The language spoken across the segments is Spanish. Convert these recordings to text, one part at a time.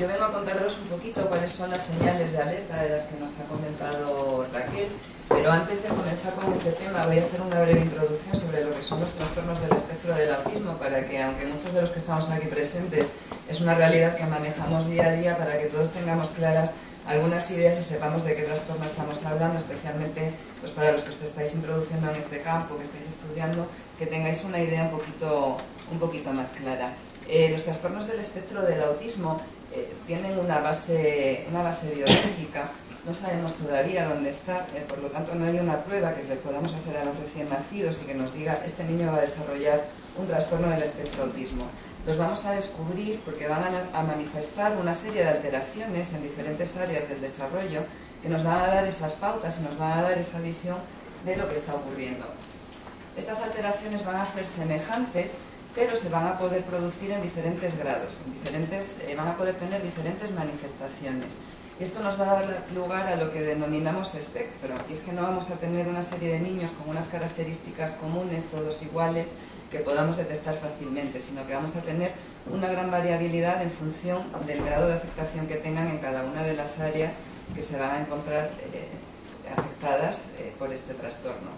yo vengo a contaros un poquito cuáles son las señales de alerta de las que nos ha comentado Raquel, pero antes de comenzar con este tema voy a hacer una breve introducción sobre lo que son los trastornos del espectro del autismo para que, aunque muchos de los que estamos aquí presentes es una realidad que manejamos día a día, para que todos tengamos claras algunas ideas y sepamos de qué trastorno estamos hablando, especialmente pues para los que os estáis introduciendo en este campo, que estáis estudiando, que tengáis una idea un poquito, un poquito más clara. Eh, los trastornos del espectro del autismo eh, tienen una base, una base biológica, no sabemos todavía dónde está, eh, por lo tanto no hay una prueba que le podamos hacer a los recién nacidos y que nos diga este niño va a desarrollar un trastorno del espectro autismo. Los vamos a descubrir porque van a, a manifestar una serie de alteraciones en diferentes áreas del desarrollo que nos van a dar esas pautas y nos van a dar esa visión de lo que está ocurriendo. Estas alteraciones van a ser semejantes pero se van a poder producir en diferentes grados, en diferentes, eh, van a poder tener diferentes manifestaciones. Esto nos va a dar lugar a lo que denominamos espectro, y es que no vamos a tener una serie de niños con unas características comunes, todos iguales, que podamos detectar fácilmente, sino que vamos a tener una gran variabilidad en función del grado de afectación que tengan en cada una de las áreas que se van a encontrar eh, afectadas eh, por este trastorno.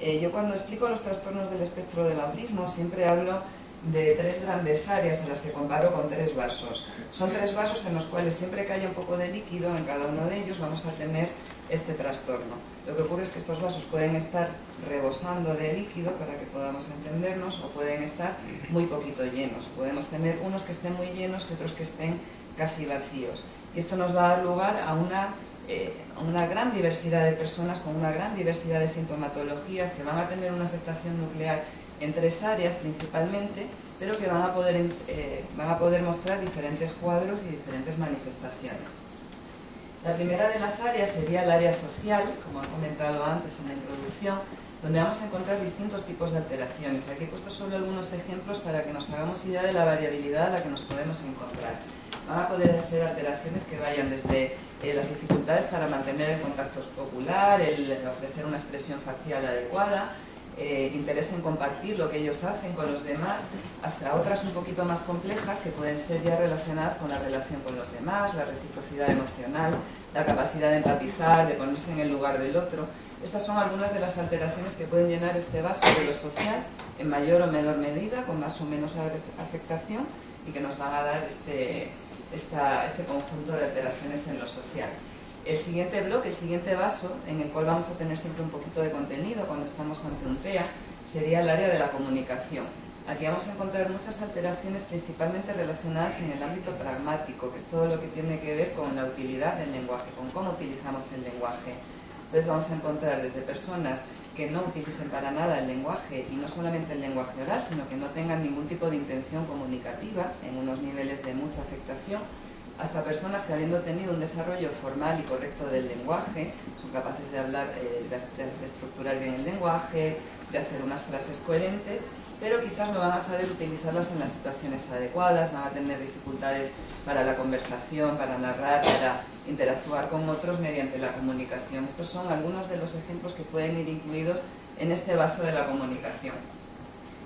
Eh, yo cuando explico los trastornos del espectro del autismo siempre hablo de tres grandes áreas en las que comparo con tres vasos. Son tres vasos en los cuales siempre que haya un poco de líquido en cada uno de ellos vamos a tener este trastorno. Lo que ocurre es que estos vasos pueden estar rebosando de líquido para que podamos entendernos o pueden estar muy poquito llenos. Podemos tener unos que estén muy llenos y otros que estén casi vacíos. Y esto nos va a dar lugar a una eh, una gran diversidad de personas con una gran diversidad de sintomatologías que van a tener una afectación nuclear en tres áreas principalmente, pero que van a poder, eh, van a poder mostrar diferentes cuadros y diferentes manifestaciones. La primera de las áreas sería el área social, como he comentado antes en la introducción, donde vamos a encontrar distintos tipos de alteraciones. Aquí he puesto solo algunos ejemplos para que nos hagamos idea de la variabilidad a la que nos podemos encontrar. Van a poder ser alteraciones que vayan desde eh, las dificultades para mantener el contacto ocular, el ofrecer una expresión facial adecuada, eh, interés en compartir lo que ellos hacen con los demás, hasta otras un poquito más complejas que pueden ser ya relacionadas con la relación con los demás, la reciprocidad emocional, la capacidad de empatizar, de ponerse en el lugar del otro. Estas son algunas de las alteraciones que pueden llenar este vaso de lo social en mayor o menor medida, con más o menos afectación y que nos van a dar este, este conjunto de alteraciones en lo social. El siguiente bloque, el siguiente vaso, en el cual vamos a tener siempre un poquito de contenido cuando estamos ante un TEA, sería el área de la comunicación. Aquí vamos a encontrar muchas alteraciones principalmente relacionadas en el ámbito pragmático, que es todo lo que tiene que ver con la utilidad del lenguaje, con cómo utilizamos el lenguaje. Entonces vamos a encontrar desde personas que no utilicen para nada el lenguaje, y no solamente el lenguaje oral, sino que no tengan ningún tipo de intención comunicativa, en unos niveles de mucha afectación, hasta personas que habiendo tenido un desarrollo formal y correcto del lenguaje, son capaces de hablar, eh, de, estructurar bien el lenguaje, de hacer unas frases coherentes, pero quizás no van a saber utilizarlas en las situaciones adecuadas, van a tener dificultades para la conversación, para narrar, para interactuar con otros mediante la comunicación. Estos son algunos de los ejemplos que pueden ir incluidos en este vaso de la comunicación.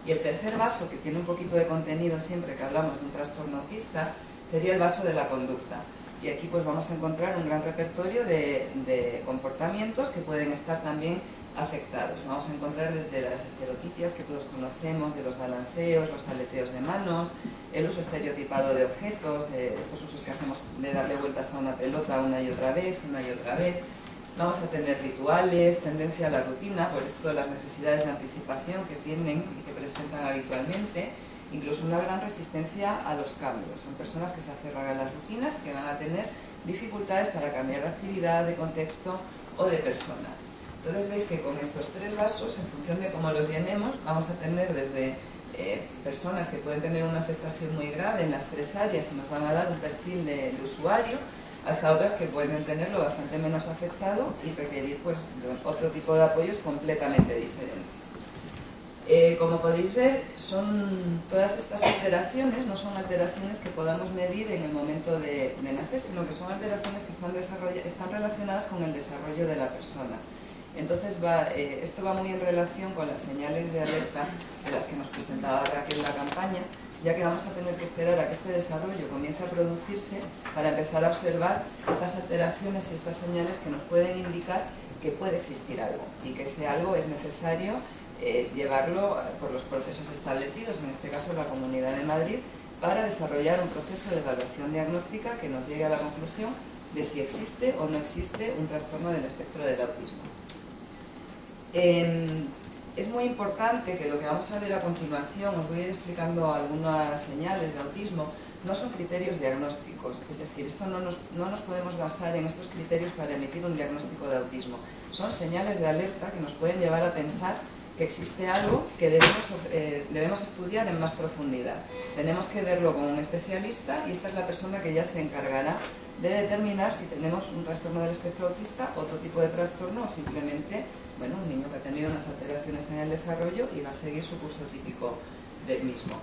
Y el tercer vaso, que tiene un poquito de contenido siempre que hablamos de un trastorno autista, sería el vaso de la conducta. Y aquí pues vamos a encontrar un gran repertorio de, de comportamientos que pueden estar también afectados. Vamos a encontrar desde las estereotipias que todos conocemos, de los balanceos, los aleteos de manos, el uso estereotipado de objetos, eh, estos usos que hacemos de darle vueltas a una pelota una y otra vez, una y otra vez. Vamos a tener rituales, tendencia a la rutina, por esto las necesidades de anticipación que tienen y que presentan habitualmente, incluso una gran resistencia a los cambios. Son personas que se aferran a las rutinas y que van a tener dificultades para cambiar de actividad, de contexto o de persona. Entonces veis que con estos tres vasos, en función de cómo los llenemos, vamos a tener desde eh, personas que pueden tener una afectación muy grave en las tres áreas y nos van a dar un perfil de, usuario, hasta otras que pueden tenerlo bastante menos afectado y requerir pues, otro tipo de apoyos completamente diferentes. Eh, como podéis ver, son todas estas alteraciones no son alteraciones que podamos medir en el momento de, nacer, sino que son alteraciones que están, están relacionadas con el desarrollo de la persona. Entonces, eh, esto va muy en relación con las señales de alerta de las que nos presentaba Raquel en la campaña, ya que vamos a tener que esperar a que este desarrollo comience a producirse para empezar a observar estas alteraciones y estas señales que nos pueden indicar que puede existir algo y que ese algo es necesario eh, llevarlo por los procesos establecidos, en este caso la Comunidad de Madrid, para desarrollar un proceso de evaluación diagnóstica que nos llegue a la conclusión de si existe o no existe un trastorno del espectro del autismo. Em, es muy importante que lo que vamos a ver a continuación, os voy a ir explicando algunas señales de autismo, no son criterios diagnósticos, es decir, esto no nos, no nos, podemos basar en estos criterios para emitir un diagnóstico de autismo. Son señales de alerta que nos pueden llevar a pensar que existe algo que debemos, eh, debemos estudiar en más profundidad. Tenemos que verlo con un especialista y esta es la persona que ya se encargará de determinar si tenemos un trastorno del espectro autista, otro tipo de trastorno o simplemente bueno, un niño que ha tenido unas alteraciones en el desarrollo y va a seguir su curso típico del mismo.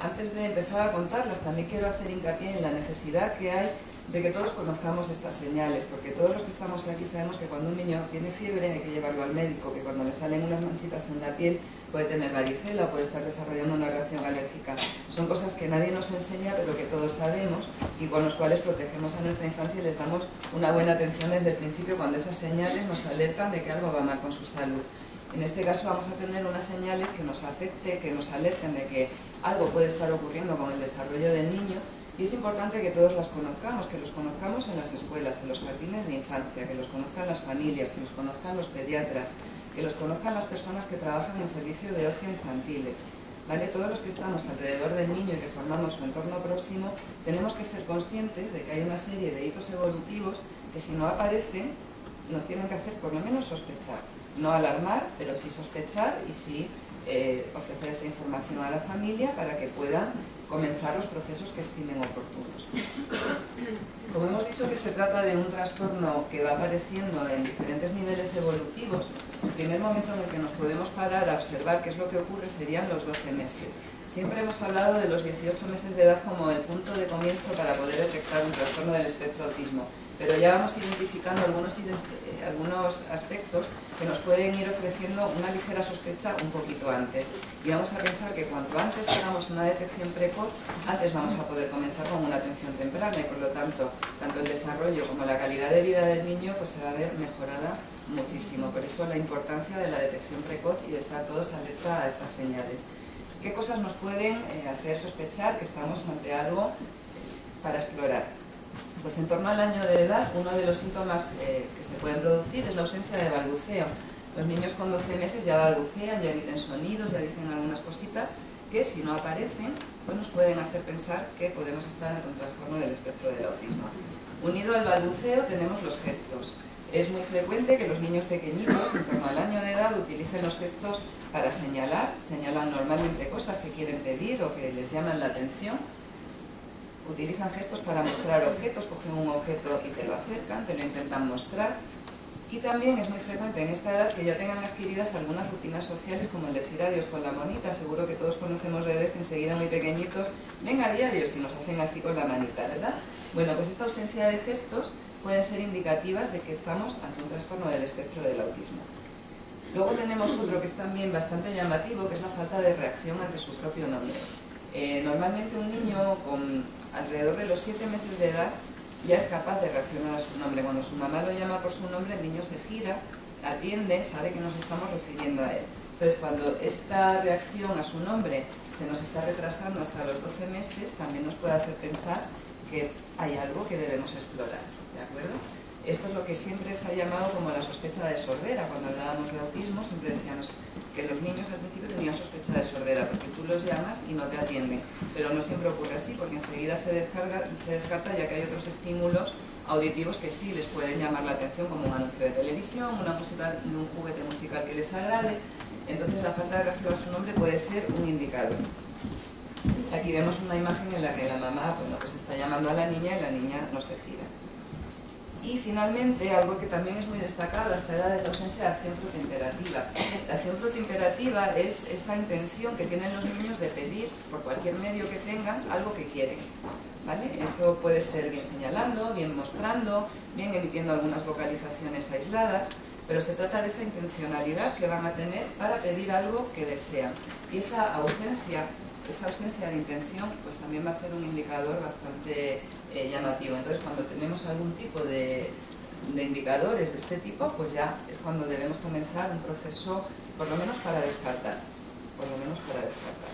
Antes de empezar a contarlas, también quiero hacer hincapié en la necesidad que hay de que todos conozcamos estas señales, porque todos los que estamos aquí sabemos que cuando un niño tiene fiebre hay que llevarlo al médico, que cuando le salen unas manchitas en la piel puede tener varicela, puede estar desarrollando una reacción alérgica. Son cosas que nadie nos enseña, pero que todos sabemos y con los cuales protegemos a nuestra infancia y les damos una buena atención desde el principio cuando esas señales nos alertan de que algo va mal con su salud. En este caso vamos a tener unas señales que nos afecten, que nos alerten de que algo puede estar ocurriendo con el desarrollo del niño y es importante que todos las conozcamos, que los conozcamos en las escuelas, en los jardines de infancia, que los conozcan las familias, que los conozcan los pediatras, que los conozcan las personas que trabajan en servicio de ocio infantiles. ¿Vale? Todos los que estamos alrededor del niño y que formamos su entorno próximo, tenemos que ser conscientes de que hay una serie de hitos evolutivos que si no aparecen, nos tienen que hacer por lo menos sospechar. No alarmar, pero sí sospechar y sí eh, ofrecer esta información a la familia para que puedan comenzar los procesos que estimen oportunos. Como hemos dicho que se trata de un trastorno que va apareciendo en diferentes niveles evolutivos, el primer momento en el que nos podemos parar a observar qué es lo que ocurre serían los 12 meses. Siempre hemos hablado de los 18 meses de edad como el punto de comienzo para poder detectar un trastorno del espectro autismo pero ya vamos identificando algunos, algunos aspectos que nos pueden ir ofreciendo una ligera sospecha un poquito antes. Y vamos a pensar que cuanto antes hagamos una detección precoz, antes vamos a poder comenzar con una atención temprana y por lo tanto, tanto el desarrollo como la calidad de vida del niño pues se va a ver mejorada muchísimo. Por eso la importancia de la detección precoz y de estar todos alerta a estas señales. ¿Qué cosas nos pueden eh, hacer sospechar que estamos ante algo para explorar? Pues en torno al año de edad, uno de los síntomas eh, que se pueden producir es la ausencia de balbuceo. Los niños con 12 meses ya balbucean, ya emiten sonidos, ya dicen algunas cositas que si no aparecen, pues nos pueden hacer pensar que podemos estar ante un trastorno del espectro del autismo. Unido al balbuceo tenemos los gestos. Es muy frecuente que los niños pequeñitos, en torno al año de edad, utilicen los gestos para señalar, señalan normalmente cosas que quieren pedir o que les llaman la atención, utilizan gestos para mostrar objetos, cogen un objeto y te lo acercan, te lo intentan mostrar. Y también es muy frecuente en esta edad que ya tengan adquiridas algunas rutinas sociales como el decir adiós con la manita. Seguro que todos conocemos bebés que enseguida muy pequeñitos, venga adiós y nos hacen así con la manita, ¿verdad? Bueno, pues esta ausencia de gestos pueden ser indicativas de que estamos ante un trastorno del espectro del autismo. Luego tenemos otro que es también bastante llamativo, que es la falta de reacción ante su propio nombre. Eh, normalmente un niño con alrededor de los 7 meses de edad ya es capaz de reaccionar a su nombre. Cuando su mamá lo llama por su nombre, el niño se gira, atiende, sabe que nos estamos refiriendo a él. Entonces, cuando esta reacción a su nombre se nos está retrasando hasta los 12 meses, también nos puede hacer pensar que hay algo que debemos explorar. ¿De acuerdo? Esto es lo que siempre se ha llamado como la sospecha de sordera. Cuando hablábamos de autismo siempre decíamos que los niños al principio tenían sospecha de sordera porque tú los llamas y no te atienden. Pero no siempre ocurre así porque enseguida se, descarta ya que hay otros estímulos auditivos que sí les pueden llamar la atención como un anuncio de televisión, una música, un juguete musical que les agrade. Entonces la falta de reacción a su nombre puede ser un indicador. Aquí vemos una imagen en la que la mamá bueno, pues está llamando a la niña y la niña no se gira. Y finalmente, algo que también es muy destacado a esta edad es la ausencia de acción protoimperativa. La acción protoimperativa es esa intención que tienen los niños de pedir, por cualquier medio que tengan, algo que quieren. ¿vale? Eso puede ser bien señalando, bien mostrando, bien emitiendo algunas vocalizaciones aisladas, pero se trata de esa intencionalidad que van a tener para pedir algo que desean. Y esa ausencia esa ausencia de intención pues también va a ser un indicador bastante eh, llamativo. Entonces, cuando tenemos algún tipo de, de indicadores de este tipo, pues ya es cuando debemos comenzar un proceso, por lo menos para descartar. Por lo menos para descartar.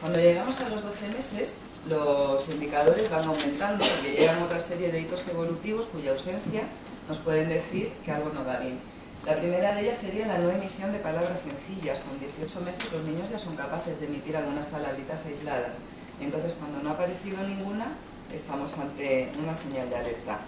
Cuando llegamos a los 12 meses, los indicadores van aumentando porque llegan otra serie de hitos evolutivos cuya ausencia nos pueden decir que algo no va bien. La primera de ellas sería la no emisión de palabras sencillas. Con 18 meses los niños ya son capaces de emitir algunas palabritas aisladas. Entonces, cuando no ha aparecido ninguna, estamos ante una señal de alerta.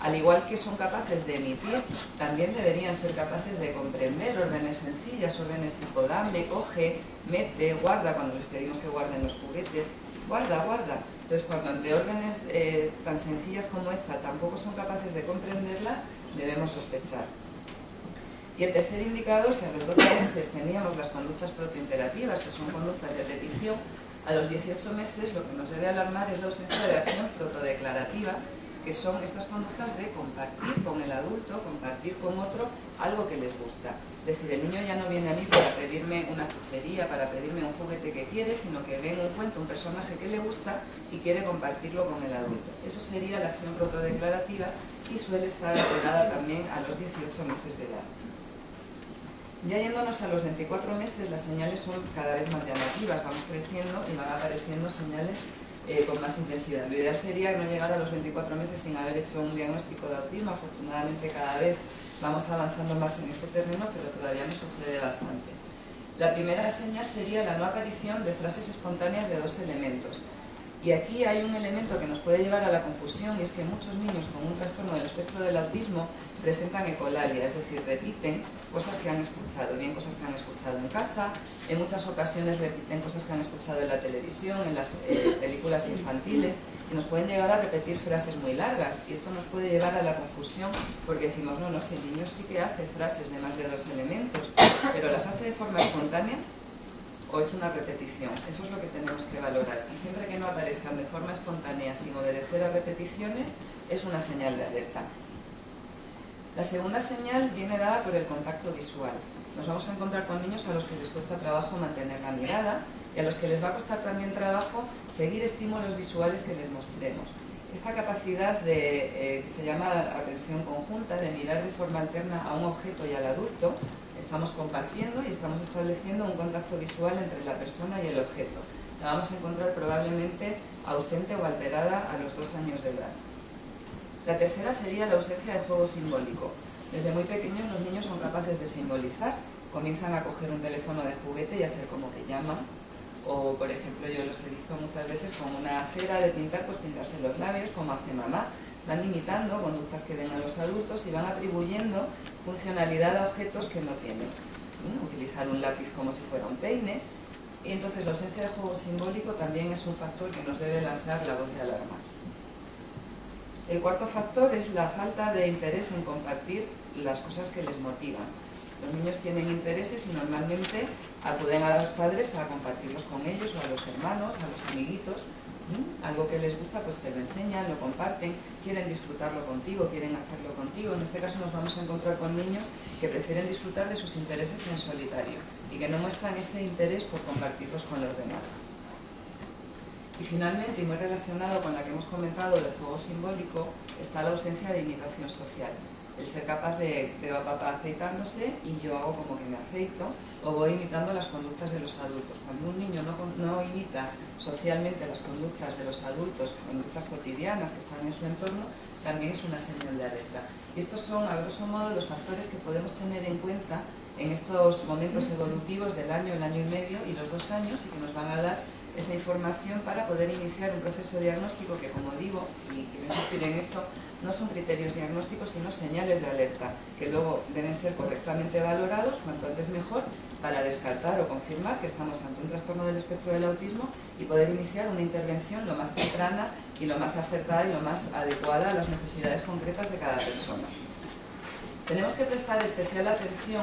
Al igual que son capaces de emitir, también deberían ser capaces de comprender órdenes sencillas, órdenes tipo dame, coge, mete, guarda, cuando les pedimos que guarden los juguetes, guarda, guarda. Entonces, cuando ante órdenes eh, tan sencillas como esta tampoco son capaces de comprenderlas, debemos sospechar. Y el tercer indicador, si a los 12 meses teníamos las conductas protoimperativas, que son conductas de petición, a los 18 meses lo que nos debe alarmar es la ausencia de acción protodeclarativa, que son estas conductas de compartir con el adulto, compartir con otro algo que les gusta. Es decir, el niño ya no viene a mí para pedirme una cuchería, para pedirme un juguete que quiere, sino que ve en un cuento un personaje que le gusta y quiere compartirlo con el adulto. Eso sería la acción protodeclarativa y suele estar alterada también a los 18 meses de edad. Ya yéndonos a los 24 meses, las señales son cada vez más llamativas, vamos creciendo y van apareciendo señales eh, con más intensidad. Lo ideal sería no llegar a los 24 meses sin haber hecho un diagnóstico de autismo. Afortunadamente cada vez vamos avanzando más en este terreno, pero todavía nos sucede bastante. La primera señal sería la no aparición de frases espontáneas de dos elementos. Y aquí hay un elemento que nos puede llevar a la confusión y es que muchos niños con un trastorno del espectro del autismo presentan ecolalia, es decir, repiten cosas que han escuchado, bien cosas que han escuchado en casa, en muchas ocasiones repiten cosas que han escuchado en la televisión, en las eh, películas infantiles, y nos pueden llegar a repetir frases muy largas, y esto nos puede llevar a la confusión, porque decimos, no, no, si el niño sí que hace frases de más de dos elementos, pero las hace de forma espontánea, o es una repetición. Eso es lo que tenemos que valorar. Y siempre que no aparezcan de forma espontánea sin obedecer a repeticiones, es una señal de alerta. La segunda señal viene dada por el contacto visual. Nos vamos a encontrar con niños a los que les cuesta trabajo mantener la mirada y a los que les va a costar también trabajo seguir estímulos visuales que les mostremos. Esta capacidad de, eh, que se llama atención conjunta, de mirar de forma alterna a un objeto y al adulto, estamos compartiendo y estamos estableciendo un contacto visual entre la persona y el objeto. La vamos a encontrar probablemente ausente o alterada a los dos años de edad. La tercera sería la ausencia de juego simbólico. Desde muy pequeños los niños son capaces de simbolizar, comienzan a coger un teléfono de juguete y hacer como que llaman, o por ejemplo yo los he visto muchas veces con una cera de pintar, pues pintarse los labios, como hace mamá, van imitando conductas que ven a los adultos y van atribuyendo funcionalidad a objetos que no tienen. Utilizar un lápiz como si fuera un peine. Y entonces la ausencia de juego simbólico también es un factor que nos debe lanzar la voz de alarma. El cuarto factor es la falta de interés en compartir las cosas que les motivan. Los niños tienen intereses y normalmente acuden a los padres a compartirlos con ellos o a los hermanos, a los amiguitos, algo que les gusta, pues te lo enseñan, lo comparten, quieren disfrutarlo contigo, quieren hacerlo contigo. En este caso nos vamos a encontrar con niños que prefieren disfrutar de sus intereses en solitario y que no muestran ese interés por compartirlos con los demás. Y finalmente, y muy relacionado con la que hemos comentado del juego simbólico, está la ausencia de imitación social el ser capaz de veo a papá aceitándose y yo hago como que me aceito o voy imitando las conductas de los adultos. Cuando un niño no, no imita socialmente las conductas de los adultos, conductas cotidianas que están en su entorno, también es una señal de alerta. Y estos son, a grosso modo, los factores que podemos tener en cuenta en estos momentos evolutivos del año, el año y medio y los dos años y que nos van a dar esa información para poder iniciar un proceso diagnóstico que, como digo, y quiero insistir en esto, no son criterios diagnósticos, sino señales de alerta, que luego deben ser correctamente valorados, cuanto antes mejor, para descartar o confirmar que estamos ante un trastorno del espectro del autismo y poder iniciar una intervención lo más temprana y lo más acertada y lo más adecuada a las necesidades concretas de cada persona. Tenemos que prestar especial atención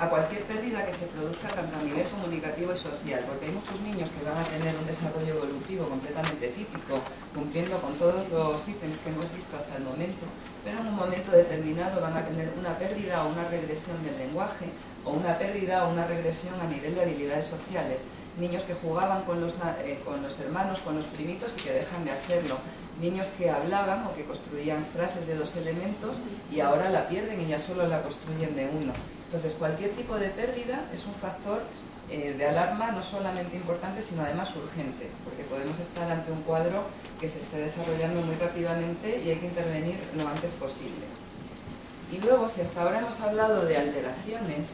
a cualquier pérdida que se produzca tanto a nivel comunicativo y social, porque hay muchos niños que van a tener un desarrollo evolutivo completamente típico, cumpliendo con todos los ítems que hemos visto hasta el momento, pero en un momento determinado van a tener una pérdida o una regresión del lenguaje, o una pérdida o una regresión a nivel de habilidades sociales. niños que jugaban con los, eh, con los hermanos, con los primitos y que dejan de hacerlo, niños que hablaban o que construían frases de dos elementos y ahora la pierden y ya solo la construyen de uno. Entonces cualquier tipo de pérdida es un factor eh, de alarma no solamente importante, sino además urgente, porque podemos estar ante un cuadro que se esté desarrollando muy rápidamente y hay que intervenir lo antes posible. Y luego, si hasta ahora hemos hablado de alteraciones,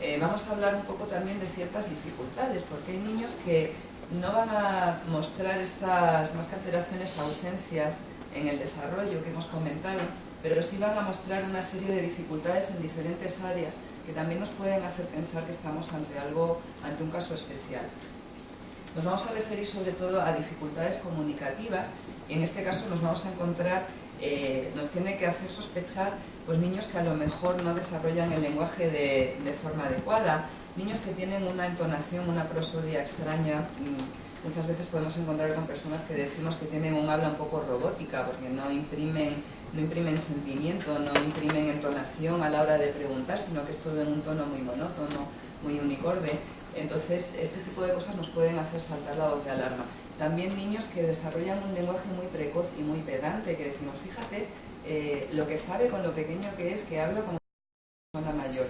eh, vamos a hablar un poco también de ciertas dificultades, porque hay niños que no van a mostrar estas más que alteraciones, ausencias en el desarrollo que hemos comentado, pero sí van a mostrar una serie de dificultades en diferentes áreas que también nos pueden hacer pensar que estamos ante algo, ante un caso especial. Nos vamos a referir sobre todo a dificultades comunicativas en este caso nos vamos a encontrar, eh, nos tiene que hacer sospechar pues, niños que a lo mejor no desarrollan el lenguaje de, forma adecuada, niños que tienen una entonación, una prosodia extraña, mm, muchas veces podemos encontrar con personas que decimos que tienen un habla un poco robótica porque no imprimen no imprimen sentimiento, no imprimen entonación a la hora de preguntar, sino que es todo en un tono muy monótono, muy unicorde. Entonces, este tipo de cosas nos pueden hacer saltar la voz de alarma. También niños que desarrollan un lenguaje muy precoz y muy pedante, que decimos, fíjate, eh, lo que sabe con lo pequeño que es, que habla como una persona mayor.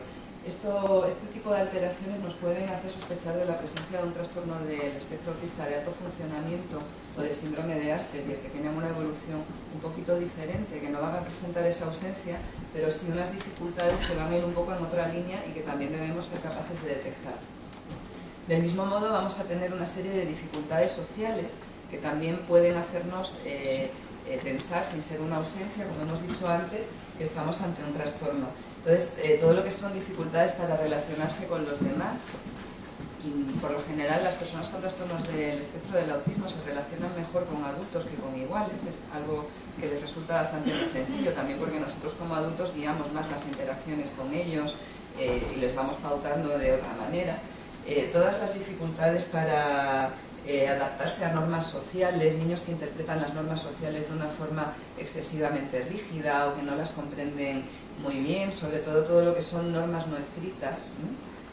Esto, este tipo de alteraciones nos pueden hacer sospechar de la presencia de un trastorno del espectro autista de alto funcionamiento o de síndrome de Asperger, que tienen una evolución un poquito diferente, que no van a presentar esa ausencia, pero sí unas dificultades que van a ir un poco en otra línea y que también debemos ser capaces de detectar. Del mismo modo vamos a tener una serie de dificultades sociales que también pueden hacernos eh, eh, pensar, sin ser una ausencia, como hemos dicho antes, que estamos ante un trastorno. Entonces, eh, todo lo que son dificultades para relacionarse con los demás, por lo general las personas con trastornos del espectro del autismo se relacionan mejor con adultos que con iguales, es algo que les resulta bastante más sencillo, también porque nosotros como adultos guiamos más las interacciones con ellos y les vamos pautando de otra manera. Eh, todas las dificultades para eh, adaptarse a normas sociales, niños que interpretan las normas sociales de una forma excesivamente rígida o que no las comprenden muy bien, sobre todo todo lo que son normas no escritas.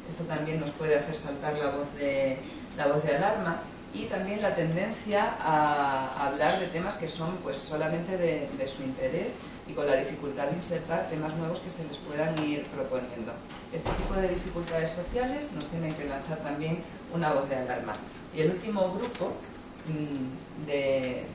Esto también nos puede hacer saltar la voz de, la voz de alarma y también la tendencia a, hablar de temas que son pues solamente de, de, su interés y con la dificultad de insertar temas nuevos que se les puedan ir proponiendo. Este tipo de dificultades sociales nos tienen que lanzar también una voz de alarma. Y el último grupo mm, de,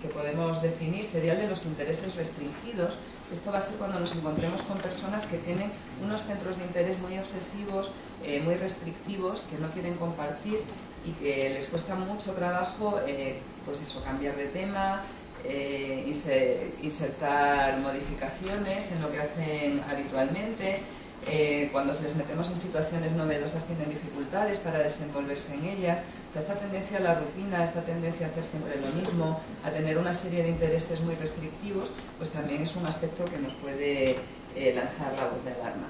que podemos definir sería el de los intereses restringidos. Esto va a ser cuando nos encontremos con personas que tienen unos centros de interés muy obsesivos, eh, muy restrictivos, que no quieren compartir y que les cuesta mucho trabajo eh, pues eso, cambiar de tema, eh, insertar modificaciones en lo que hacen habitualmente, eh, cuando les metemos en situaciones novedosas tienen dificultades para desenvolverse en ellas. Esta tendencia a la rutina, esta tendencia a hacer siempre lo mismo, a tener una serie de intereses muy restrictivos, pues también es un aspecto que nos puede eh, lanzar la voz de alarma.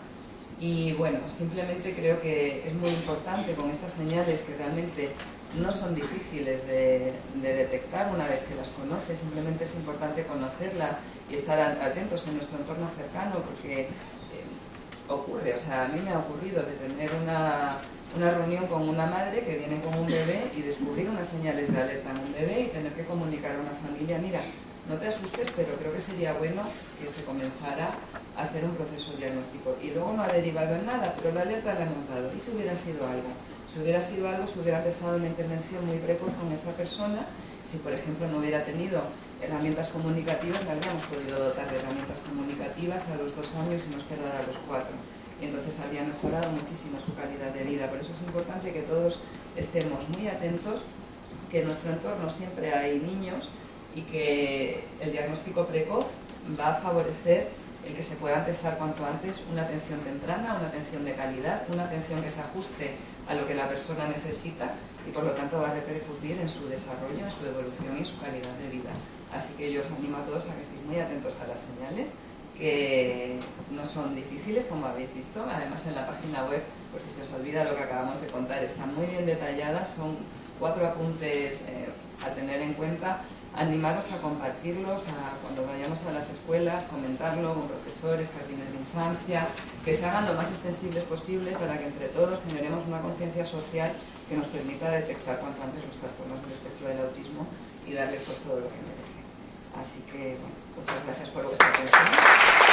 Y bueno, simplemente creo que es muy importante con estas señales que realmente no son difíciles de, de, detectar una vez que las conoces, simplemente es importante conocerlas y estar atentos en nuestro entorno cercano porque ocurre, o sea, a mí me ha ocurrido de tener una, una reunión con una madre que viene con un bebé y descubrir unas señales de alerta en un bebé y tener que comunicar a una familia, mira, no te asustes, pero creo que sería bueno que se comenzara a hacer un proceso diagnóstico. Y luego no ha derivado en nada, pero la alerta la hemos dado. ¿Y si hubiera sido algo? Si hubiera sido algo, se hubiera empezado una intervención muy precoz con esa persona. Si, por ejemplo, no hubiera tenido herramientas comunicativas, la habríamos podido dotar de herramientas comunicativas a los dos años y no esperar a los cuatro. Y entonces habría mejorado muchísimo su calidad de vida. Por eso es importante que todos estemos muy atentos, que en nuestro entorno siempre hay niños y que el diagnóstico precoz va a favorecer el que se pueda empezar cuanto antes una atención temprana, una atención de calidad, una atención que se ajuste a lo que la persona necesita y por lo tanto va a repercutir en su desarrollo, en su evolución y su calidad de vida. Así que yo os animo a todos a que estéis muy atentos a las señales, que no son difíciles, como habéis visto. Además, en la página web, por si se os olvida lo que acabamos de contar, están muy bien detalladas. Son cuatro apuntes eh, a tener en cuenta animaros a compartirlos a, cuando vayamos a las escuelas, comentarlo con profesores, jardines de infancia, que se hagan lo más extensibles posible para que entre todos generemos una conciencia social que nos permita detectar cuanto antes los trastornos del espectro del autismo y darles pues todo lo que merecen. Así que, bueno, muchas gracias por vuestra atención.